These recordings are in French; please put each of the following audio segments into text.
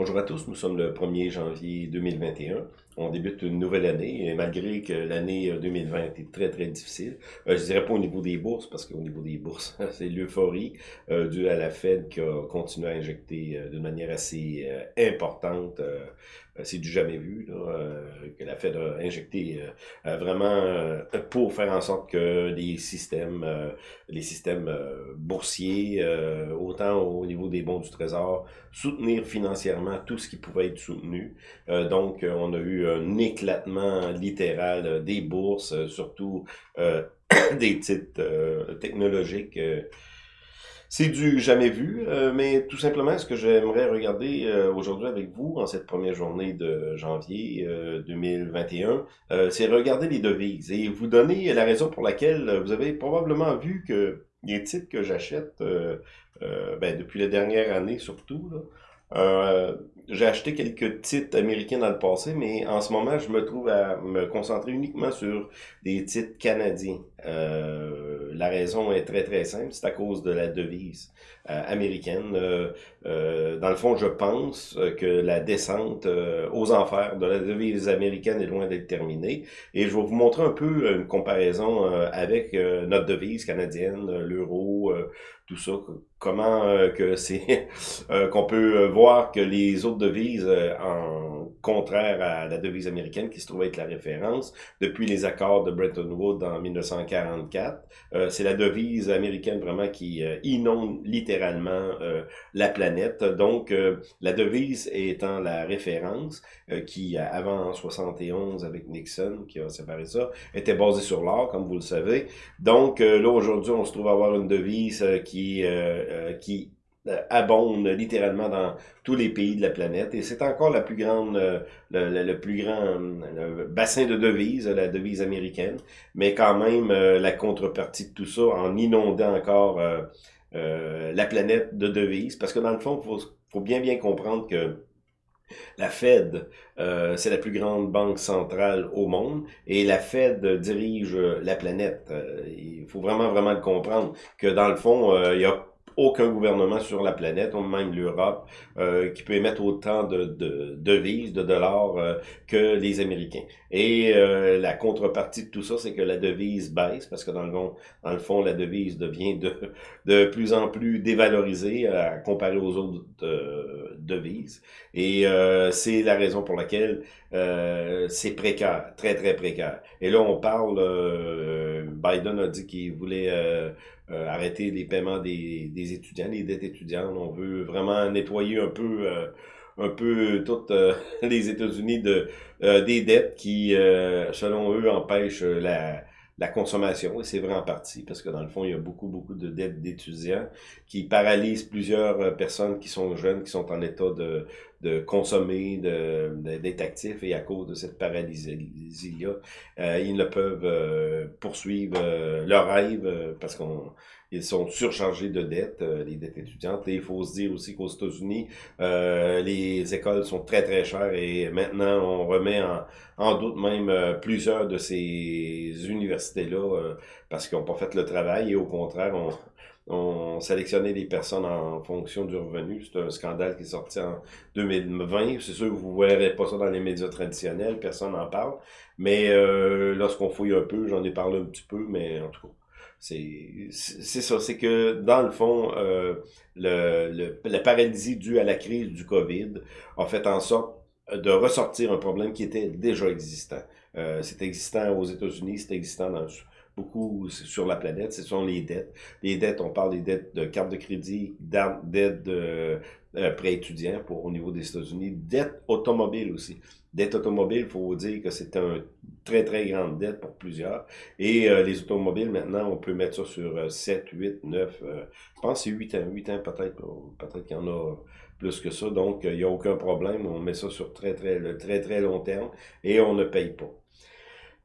Bonjour à tous, nous sommes le 1er janvier 2021. On débute une nouvelle année, malgré que l'année 2020 euh, était très très difficile. Euh, je dirais pas au niveau des bourses, parce qu'au niveau des bourses, c'est l'euphorie euh, due à la Fed qui a continué à injecter euh, d'une manière assez importante. C'est du jamais vu, là, que la Fed a injecté vraiment pour faire en sorte que les systèmes, les systèmes boursiers, autant au niveau des bons du Trésor, soutenir financièrement tout ce qui pouvait être soutenu. donc, on a eu un éclatement littéral euh, des bourses, euh, surtout euh, des titres technologiques. C'est du jamais vu, mais tout simplement, ce que j'aimerais regarder aujourd'hui avec vous, en cette première journée de janvier 2021, c'est regarder les devises et vous donner la raison pour laquelle vous avez probablement vu que les titres que j'achète ben, depuis la dernière année surtout, là, euh, j'ai acheté quelques titres américains dans le passé, mais en ce moment, je me trouve à me concentrer uniquement sur des titres canadiens. Euh, la raison est très très simple, c'est à cause de la devise euh, américaine. Dans le fond, je pense que la descente aux enfers de la devise américaine est loin d'être terminée. Et je vais vous montrer un peu une comparaison avec notre devise canadienne, l'euro, tout ça, comment que c'est qu'on peut voir que les autres devises en contraire à la devise américaine qui se trouve être la référence depuis les accords de Bretton Woods en 1944. Euh, c'est la devise américaine vraiment qui euh, inonde littéralement euh, la planète. Donc, la devise étant la référence qui, avant 71 avec Nixon, qui a séparé ça, était basée sur l'or, comme vous le savez. Donc, là, aujourd'hui, on se trouve à avoir une devise qui, qui euh, abonde littéralement dans tous les pays de la planète. Et c'est encore la plus grande euh, le, plus grand bassin de devises la devise américaine. Mais quand même euh, la contrepartie de tout ça en inondant encore la planète de devises. Parce que dans le fond faut faut bien bien comprendre que la Fed, c'est la plus grande banque centrale au monde et la Fed dirige la planète. il faut vraiment, vraiment le comprendre que dans le fond, il y a aucun gouvernement sur la planète, même l'Europe, euh, qui peut émettre autant de, de devises, de dollars euh, que les Américains. Et euh, la contrepartie de tout ça, c'est que la devise baisse, parce que dans le fond, dans le fond la devise devient de, de plus en plus dévalorisée à comparer aux autres devises. Et c'est la raison pour laquelle c'est précaire, très très précaire. Et là, on parle, Biden a dit qu'il voulait euh, arrêter les paiements des, des, étudiants, les dettes étudiantes. On veut vraiment nettoyer un peu euh, un peu toutes euh, les États-Unis de des dettes qui, selon eux, empêchent la, la consommation, et c'est vrai en partie, parce que dans le fond, il y a beaucoup, beaucoup de dettes d'étudiants qui paralysent plusieurs personnes qui sont jeunes, qui sont en état de, de consommer, d'être de, actifs, et à cause de cette paralysie-là, euh, ils ne peuvent euh, poursuivre euh, leur rêve parce qu'on ils sont surchargés de dettes, les dettes étudiantes. Et il faut se dire aussi qu'aux États-Unis, les écoles sont très très chères et maintenant on remet en, en doute même plusieurs de ces universités-là parce qu'ils n'ont pas fait le travail et au contraire, on, on sélectionnait des personnes en fonction du revenu. C'est un scandale qui est sorti en 2020. C'est sûr que vous ne verrez pas ça dans les médias traditionnels, personne n'en parle. Mais euh, lorsqu'on fouille un peu, j'en ai parlé un petit peu, mais en tout cas, c'est ça. C'est que, dans le fond, euh, le, la paralysie due à la crise du COVID a fait en sorte de ressortir un problème qui était déjà existant. Euh, c'est existant aux États-Unis, c'est existant dans, beaucoup sur la planète, ce sont les dettes. Les dettes, on parle des dettes de carte de crédit, dettes de euh, étudiants pour, au niveau des États-Unis, dettes automobiles aussi. Dette automobile, il faut dire que c'est un très, très grande dette pour plusieurs. Et euh, les automobiles, maintenant, on peut mettre ça sur 7, 8, 9, je pense c'est 8 ans, 8 ans peut-être, peut-être qu'il y en a plus que ça. Donc, il n'y a aucun problème. On met ça sur très, très, très, très long terme et on ne paye pas.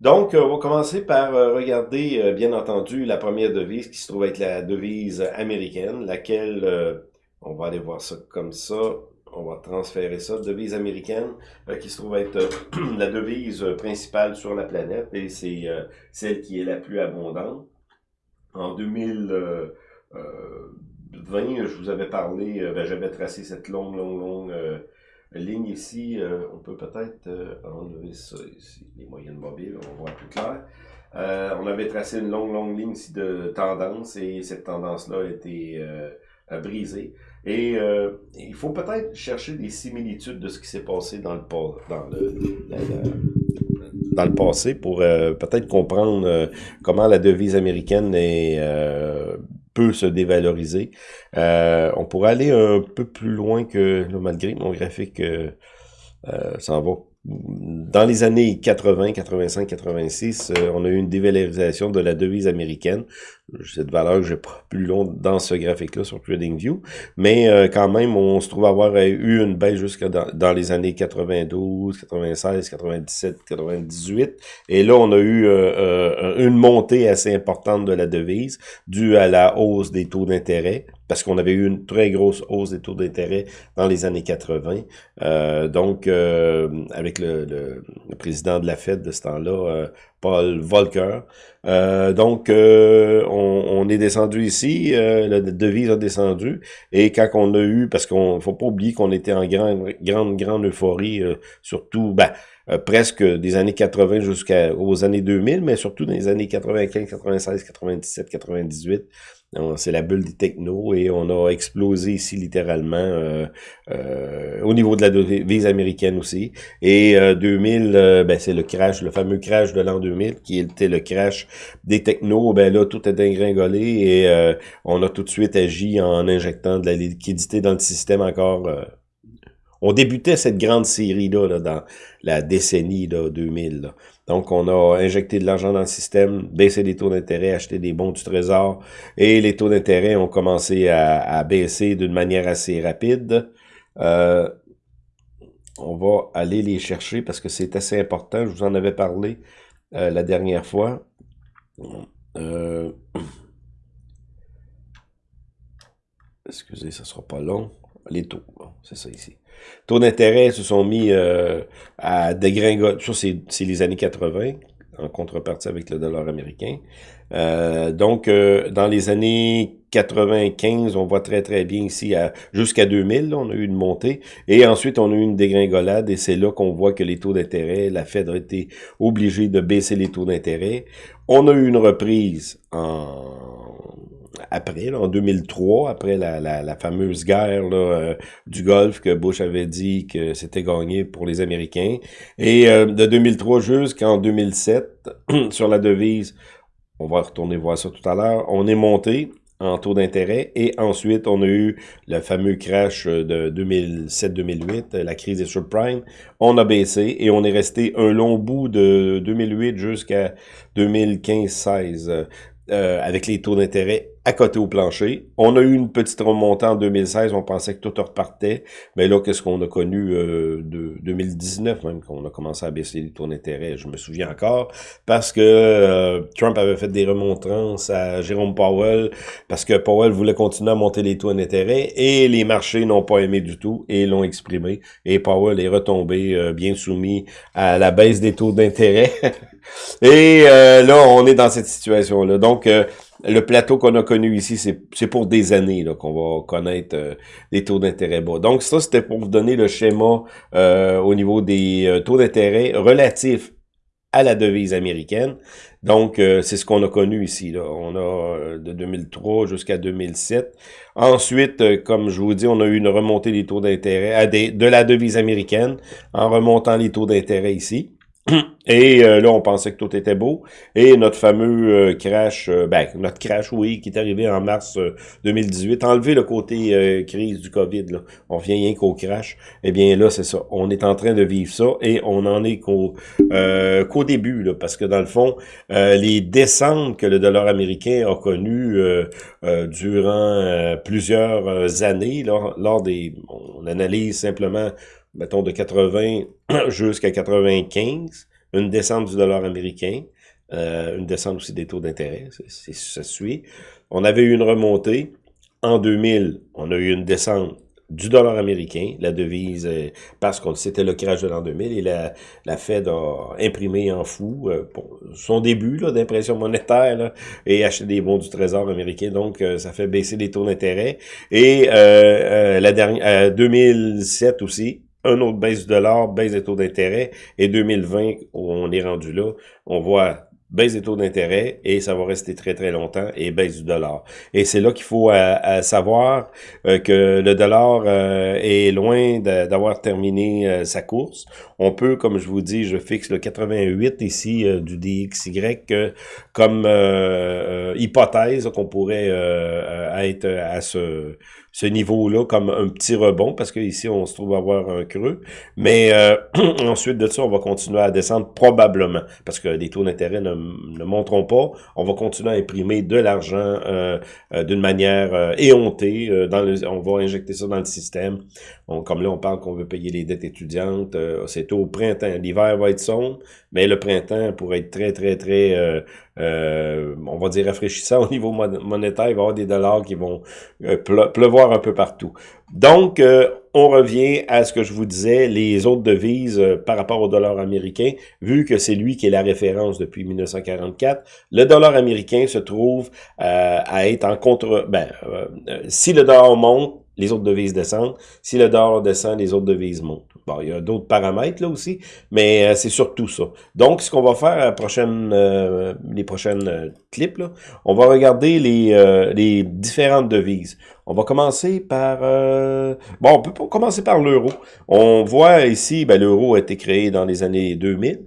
Donc, on va commencer par euh, regarder, euh, bien entendu, la première devise qui se trouve être la devise américaine, laquelle, euh, on va aller voir ça comme ça, on va transférer ça, devise américaine, qui se trouve être la devise principale sur la planète, et c'est celle qui est la plus abondante. En 2020, je vous avais parlé, ben, j'avais tracé cette longue, longue, longue ligne ici, euh, on peut peut-être euh, enlever ça ici, les moyennes mobiles, on voit plus clair. Euh, on avait tracé une longue, longue ligne ici de tendance et cette tendance-là a été brisée. Et il faut peut-être chercher des similitudes de ce qui s'est passé dans le, dans le, dans le passé pour peut-être comprendre comment la devise américaine est peut se dévaloriser. Euh, on pourrait aller un peu plus loin que, là, malgré mon graphique euh, euh, s'en va dans les années 80, 85, 86, on a eu une dévalorisation de la devise américaine. Cette valeur que j'ai pas plus long dans ce graphique-là sur TradingView. Mais euh, quand même, on se trouve avoir eu une baisse jusqu'à dans, les années 92, 96, 97, 98. Et là, on a eu euh, euh, une montée assez importante de la devise due à la hausse des taux d'intérêt parce qu'on avait eu une très grosse hausse des taux d'intérêt dans les années 80. Euh, donc, euh, avec le, le, président de la Fed de ce temps-là, euh, Paul Volcker. donc, on, on, est descendu ici, la devise a descendu, et quand on a eu, parce qu'on faut pas oublier qu'on était en grande, grande, grande euphorie, surtout, ben, presque des années 80 jusqu'aux années 2000, mais surtout dans les années 95, 96, 97, 98, c'est la bulle des technos et on a explosé ici littéralement euh, euh, au niveau de la devise américaine aussi. Et 2000, euh, ben, c'est le crash, le fameux crash de l'an 2000 qui était le crash des technos. Ben là, tout est dégringolé et on a tout de suite agi en injectant de la liquidité dans le système encore on débutait cette grande série-là là, dans la décennie là, 2000. Donc, on a injecté de l'argent dans le système, baissé les taux d'intérêt, acheté des bons du trésor, et les taux d'intérêt ont commencé à, baisser d'une manière assez rapide. Euh, on va aller les chercher parce que c'est assez important. Je vous en avais parlé euh, la dernière fois. Euh, excusez, ça sera pas long. Les taux, c'est ça ici. Taux d'intérêt se sont mis euh, à dégringoler. C'est les années 80, en contrepartie avec le dollar américain. Euh, donc, euh, dans les années 95, on voit très très bien ici, jusqu'à 2000, on a eu une montée. Et ensuite, on a eu une dégringolade et c'est là qu'on voit que les taux d'intérêt, la Fed a été obligée de baisser les taux d'intérêt. On a eu une reprise en après, en 2003, après la, la, fameuse guerre euh, du Golfe que Bush avait dit que c'était gagné pour les Américains. Et euh, de 2003 jusqu'en 2007, sur la devise, on va retourner voir ça tout à l'heure, on est monté en taux d'intérêt et ensuite on a eu le fameux crash de 2007-2008, la crise des subprimes, on a baissé et on est resté un long bout de 2008 jusqu'à 2015-16 euh, avec les taux d'intérêt à côté au plancher. On a eu une petite remontée en 2016, on pensait que tout repartait, mais là, qu'est-ce qu'on a connu euh, de 2019 même, qu'on a commencé à baisser les taux d'intérêt, je me souviens encore, parce que euh, Trump avait fait des remontrances à Jérôme Powell, parce que Powell voulait continuer à monter les taux d'intérêt, et les marchés n'ont pas aimé du tout, et l'ont exprimé, et Powell est retombé euh, bien soumis à la baisse des taux d'intérêt. et là, on est dans cette situation-là. Donc, le plateau qu'on a connu ici, c'est pour des années qu'on va connaître euh, des taux d'intérêt bas. Donc ça, c'était pour vous donner le schéma euh, au niveau des euh, taux d'intérêt relatifs à la devise américaine. Donc, c'est ce qu'on a connu ici. On a de 2003 jusqu'à 2007. Ensuite, comme je vous dis, on a eu une remontée des taux d'intérêt de la devise américaine en remontant les taux d'intérêt ici. Et euh, là, on pensait que tout était beau. Et notre fameux euh, crash, euh, ben, notre crash, oui, qui est arrivé en mars 2018, enlever le côté crise du COVID, là. on vient rien qu'au crash. Eh bien là, c'est ça. On est en train de vivre ça et on en est qu'au début, là, parce que dans le fond, les descentes que le dollar américain a connues durant plusieurs années, lors des... On analyse simplement mettons, de 80 jusqu'à 95, une descente du dollar américain, euh, une descente aussi des taux d'intérêt, ça suit. On avait eu une remontée. En 2000, on a eu une descente du dollar américain, la devise, euh, parce que c'était le crash de l'an 2000, et la, la Fed a imprimé en fou euh, son début d'impression monétaire et acheté des bons du trésor américain, donc ça fait baisser les taux d'intérêt. Et la dernière, 2007 aussi, un autre baisse du dollar, baisse des taux d'intérêt, et 2020, on est rendu là, on voit baisse des taux d'intérêt et ça va rester très très longtemps et baisse du dollar. Et c'est là qu'il faut euh, savoir euh, que le dollar euh, est loin d'avoir terminé sa course. On peut, comme je vous dis, je fixe le 88 ici du DXY comme hypothèse qu'on pourrait être à ce ce niveau-là comme un petit rebond, parce qu'ici, on se trouve avoir un creux. Mais euh, ensuite de ça, on va continuer à descendre probablement, parce que les taux d'intérêt ne, ne monteront pas. On va continuer à imprimer de l'argent euh, euh, d'une manière éhontée. dans le, on va injecter ça dans le système. comme là, on parle qu'on veut payer les dettes étudiantes. C'est au printemps. L'hiver va être sombre, mais le printemps pourrait être très, très, très euh, on va dire rafraîchissant au niveau monétaire, il va y avoir des dollars qui vont euh, pleuvoir un peu partout. Donc, euh, on revient à ce que je vous disais, les autres devises par rapport au dollar américain, vu que c'est lui qui est la référence depuis 1944, le dollar américain se trouve à être en contre... Ben, si le dollar monte, les autres devises descendent. Si le dollar descend, les autres devises montent. Bon, il y a d'autres paramètres là aussi, mais euh, c'est surtout ça. Donc, ce qu'on va faire à prochaine, euh, les prochaines euh, clips, là, on va regarder les, les différentes devises. On va commencer par... bon, on peut commencer par l'euro. On voit ici, ben, l'euro a été créé dans les années 2000.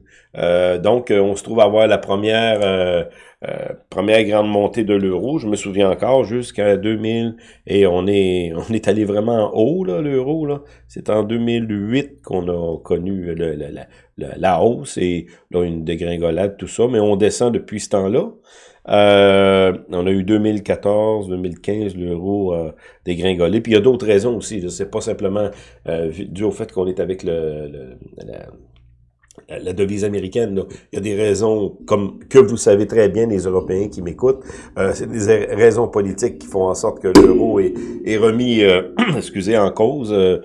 donc, on se trouve à avoir la première euh, première grande montée de l'euro, je me souviens encore, jusqu'à 2000, et on est on est allé vraiment haut, là, l'euro. C'est en 2008 qu'on a connu la, hausse et là, une dégringolade, tout ça, mais on descend depuis ce temps-là. Euh, on a eu 2014, 2015, l'euro a dégringolé. Puis il y a d'autres raisons aussi. C'est pas simplement euh, dû au fait qu'on est avec le, devise américaine. Il y a des raisons, comme que vous savez très bien, les Européens qui m'écoutent, euh, c'est des raisons politiques qui font en sorte que l'euro est, est, remis, euh, excusez, en cause, euh,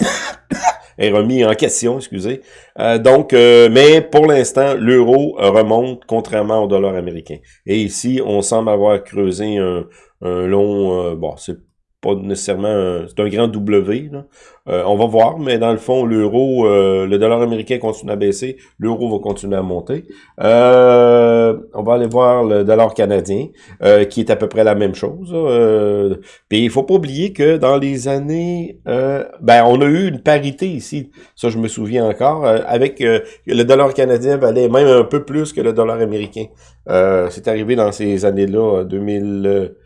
est remis en question, excusez. donc, mais pour l'instant, l'euro remonte contrairement au dollar américain. Et ici, on semble avoir creusé un, un long, bon, c'est pas nécessairement, c'est un grand W, là. Euh, on va voir, mais dans le fond, l'euro, euh, le dollar américain continue à baisser, l'euro va continuer à monter. Euh, on va aller voir le dollar canadien, qui est à peu près la même chose. puis il faut pas oublier que dans les années, ben on a eu une parité ici, ça je me souviens encore, avec le dollar canadien valait même un peu plus que le dollar américain. c'est arrivé dans ces années-là, 2000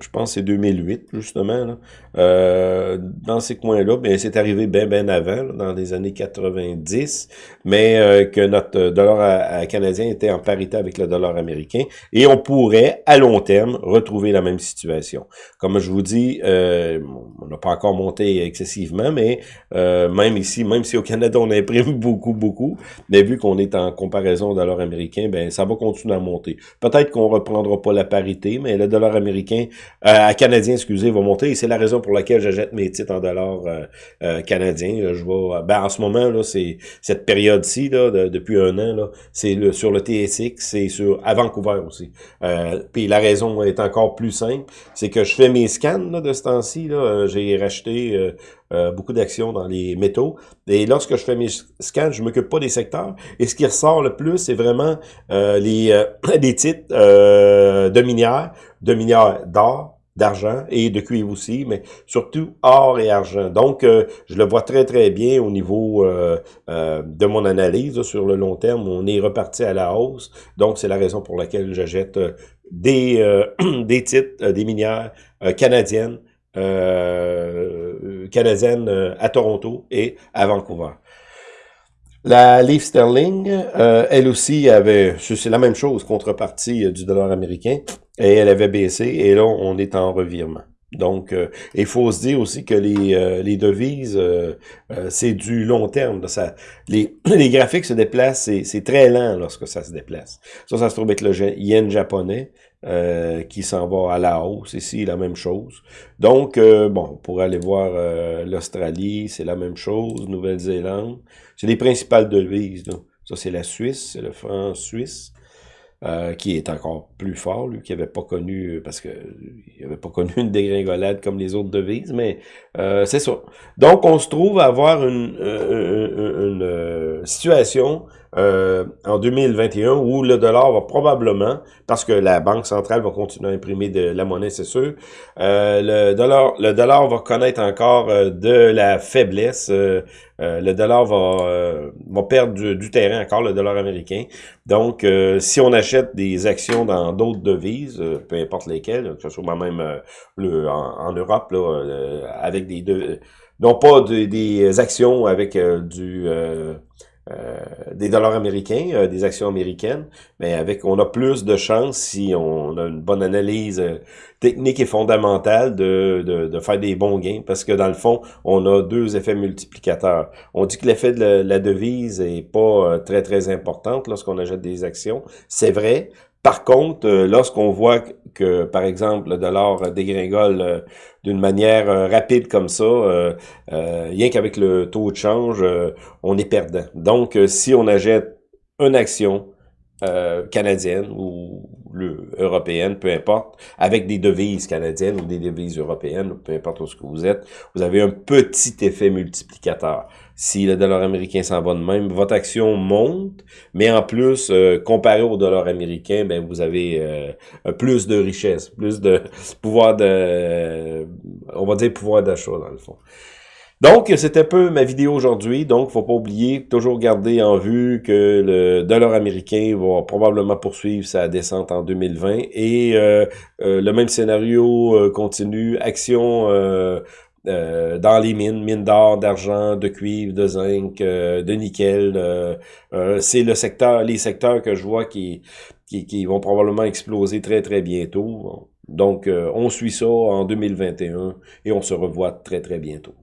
je pense que c'est 2008, justement, là. Euh, dans ces coins-là, ben, c'est arrivé bien, bien avant, dans les années 90, mais euh, que notre dollar canadien était en parité avec le dollar américain, et on pourrait, à long terme, retrouver la même situation. Comme je vous dis, euh, on n'a pas encore monté excessivement, mais même ici, même si au Canada, on imprime beaucoup, beaucoup, mais vu qu'on est en comparaison au dollar américain, ben ça va continuer à monter. Peut-être qu'on reprendra pas la parité, mais le dollar américain euh, canadien, excusez, va monter. C'est la raison pour laquelle j'achète mes titres en dollars euh, euh, canadiens. je vois, ben, en ce moment, là, c'est cette période-ci, là, depuis un an, là, c'est le, sur le TSX, c'est sur à Vancouver aussi. Euh, puis la raison est encore plus simple, c'est que je fais mes scans là, de ce temps-ci. J'ai racheté euh, beaucoup d'actions dans les métaux. Et lorsque je fais mes scans, je m'occupe pas des secteurs. Et ce qui ressort le plus, c'est vraiment euh, les, euh, titres de minières, de minières d'or, d'argent et de cuivre aussi, mais surtout or et argent. Donc, je le vois très, très bien au niveau de mon analyse sur le long terme. On est reparti à la hausse. Donc, c'est la raison pour laquelle j'achète des, des titres, des minières canadiennes canadienne euh, à Toronto et à Vancouver. La Leaf Sterling, euh, elle aussi avait, c'est la même chose, contrepartie du dollar américain, et elle avait baissé, et là, on est en revirement. Donc, il faut se dire aussi que les, les devises, c'est du long terme. Ça, les, les graphiques se déplacent, c'est très lent lorsque ça se déplace. Ça, ça se trouve être le yen japonais. Euh, qui s'en va à la hausse. Ici, la même chose. Donc, euh, bon, pour aller voir euh, l'Australie, c'est la même chose. Nouvelle-Zélande. C'est les principales devises. Ça, c'est la Suisse, c'est le franc suisse. Euh, qui est encore plus fort, lui, qui n'avait pas connu, parce que il n'avait pas connu une dégringolade comme les autres devises, mais euh, c'est ça. Donc, on se trouve à avoir une, une situation euh, en 2021 où le dollar va probablement, parce que la Banque centrale va continuer à imprimer de la monnaie, c'est sûr, euh, le, dollar, le dollar va connaître encore euh, de la faiblesse. Le dollar va, va perdre du, terrain encore, le dollar américain. Donc, si on achète des actions dans d'autres devises, peu importe lesquelles, que ce soit même le, en, Europe, là, avec des... non pas des actions avec du... Euh, des dollars américains, euh, des actions américaines, mais avec on a plus de chances si on a une bonne analyse euh, technique et fondamentale de, de, faire des bons gains, parce que dans le fond, on a deux effets multiplicateurs. On dit que l'effet de la, devise est pas très très importante lorsqu'on achète des actions. C'est vrai, par contre, euh, lorsqu'on voit que, par exemple, le dollar dégringole euh, d'une manière euh, rapide comme ça, rien qu'avec le taux de change, on est perdant. Donc, si on achète une action canadienne ou européenne, peu importe, avec des devises canadiennes ou des devises européennes, peu importe où ce que vous êtes, vous avez un petit effet multiplicateur. Si le dollar américain s'en va de même, votre action monte, mais en plus, euh, comparé au dollar américain, ben vous avez euh, plus de richesse, plus de pouvoir de, on va dire pouvoir d'achat dans le fond. Donc, c'était peu ma vidéo aujourd'hui. Donc, faut pas oublier, toujours garder en vue que le dollar américain va probablement poursuivre sa descente en 2020. Et euh, le même scénario continue. Action euh, dans les mines, mines d'or, d'argent, de cuivre, de zinc, euh, de nickel. Euh, c'est le secteur, les secteurs que je vois qui, qui, qui, vont probablement exploser très très bientôt. Donc, on suit ça en 2021 et on se revoit très très bientôt.